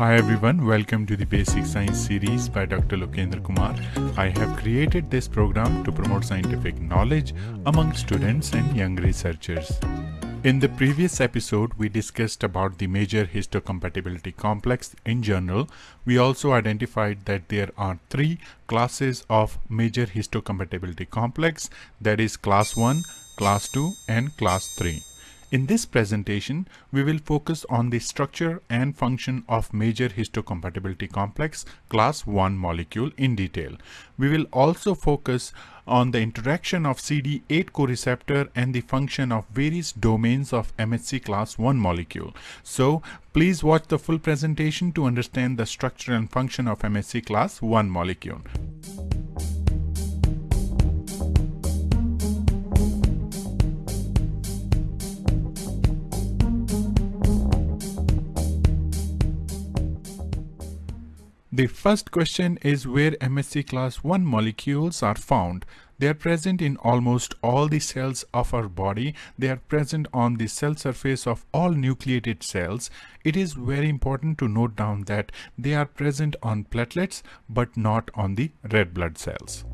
Hi everyone, welcome to the Basic Science series by Dr. Lokendra Kumar. I have created this program to promote scientific knowledge among students and young researchers. In the previous episode, we discussed about the major histocompatibility complex in general. We also identified that there are three classes of major histocompatibility complex that is class 1, class 2 and class 3. In this presentation, we will focus on the structure and function of major histocompatibility complex class 1 molecule in detail. We will also focus on the interaction of CD8 coreceptor and the function of various domains of MHC class 1 molecule. So please watch the full presentation to understand the structure and function of MHC class 1 molecule. The first question is where MHC class 1 molecules are found. They are present in almost all the cells of our body. They are present on the cell surface of all nucleated cells. It is very important to note down that they are present on platelets but not on the red blood cells.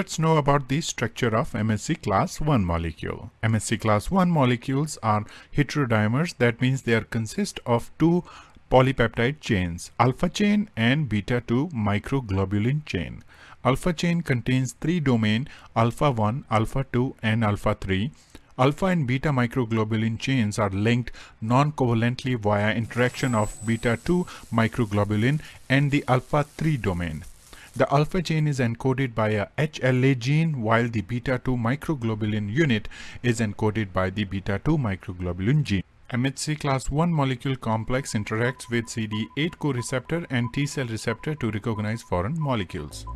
Let's know about the structure of MHC class 1 molecule. MHC class 1 molecules are heterodimers that means they are consist of two polypeptide chains alpha chain and beta 2 microglobulin chain. Alpha chain contains three domain alpha 1, alpha 2 and alpha 3. Alpha and beta microglobulin chains are linked non-covalently via interaction of beta 2 microglobulin and the alpha 3 domain. The alpha chain is encoded by a HLA gene while the beta-2 microglobulin unit is encoded by the beta-2 microglobulin gene. MHC class 1 molecule complex interacts with CD8 co-receptor and T-cell receptor to recognize foreign molecules.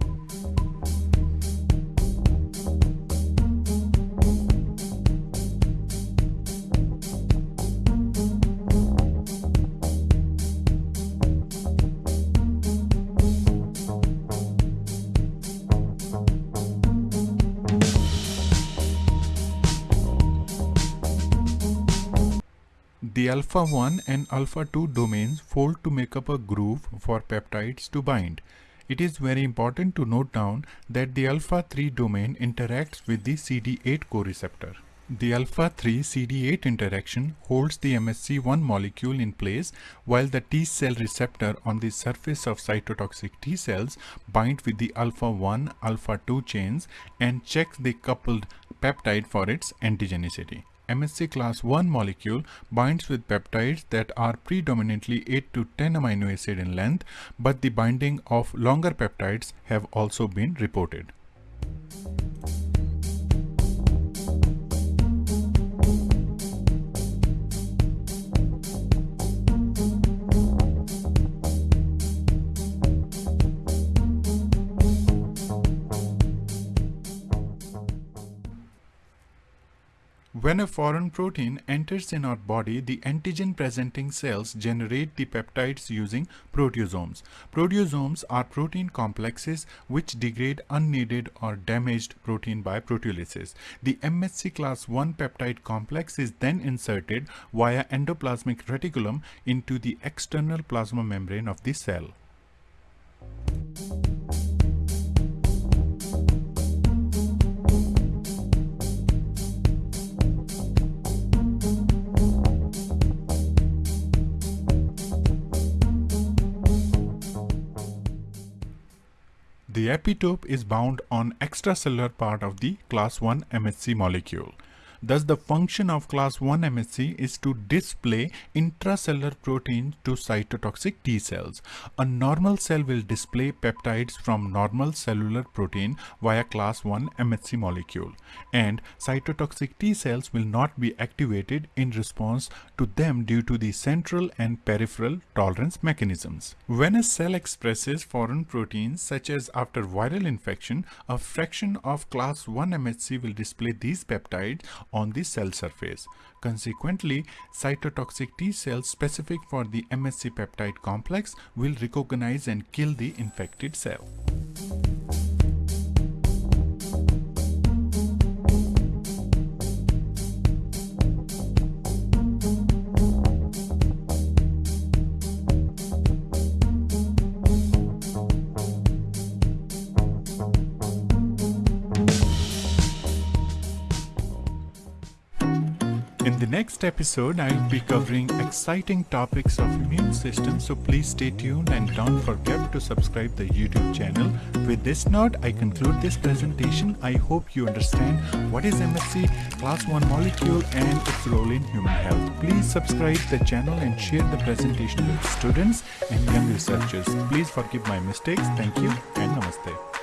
The alpha 1 and alpha 2 domains fold to make up a groove for peptides to bind. It is very important to note down that the alpha 3 domain interacts with the CD8 coreceptor. The alpha 3 CD8 interaction holds the MHC1 molecule in place while the T cell receptor on the surface of cytotoxic T cells bind with the alpha 1 alpha 2 chains and checks the coupled peptide for its antigenicity. MHC class 1 molecule binds with peptides that are predominantly 8 to 10 amino acid in length, but the binding of longer peptides have also been reported. When a foreign protein enters in our body, the antigen presenting cells generate the peptides using proteasomes. Proteasomes are protein complexes which degrade unneeded or damaged protein by proteolysis. The MHC class 1 peptide complex is then inserted via endoplasmic reticulum into the external plasma membrane of the cell. The epitope is bound on extracellular part of the class 1 MHC molecule. Thus, the function of class 1 MHC is to display intracellular protein to cytotoxic T cells. A normal cell will display peptides from normal cellular protein via class 1 MHC molecule and cytotoxic T cells will not be activated in response to them due to the central and peripheral tolerance mechanisms. When a cell expresses foreign proteins such as after viral infection, a fraction of class 1 MHC will display these peptides on the cell surface. Consequently, cytotoxic T cells specific for the MHC peptide complex will recognize and kill the infected cell. In the next episode, I'll be covering exciting topics of immune system, so please stay tuned and don't forget to subscribe the YouTube channel. With this note, I conclude this presentation. I hope you understand what is MHC, class 1 molecule and its role in human health. Please subscribe the channel and share the presentation with students and young researchers. Please forgive my mistakes. Thank you and namaste.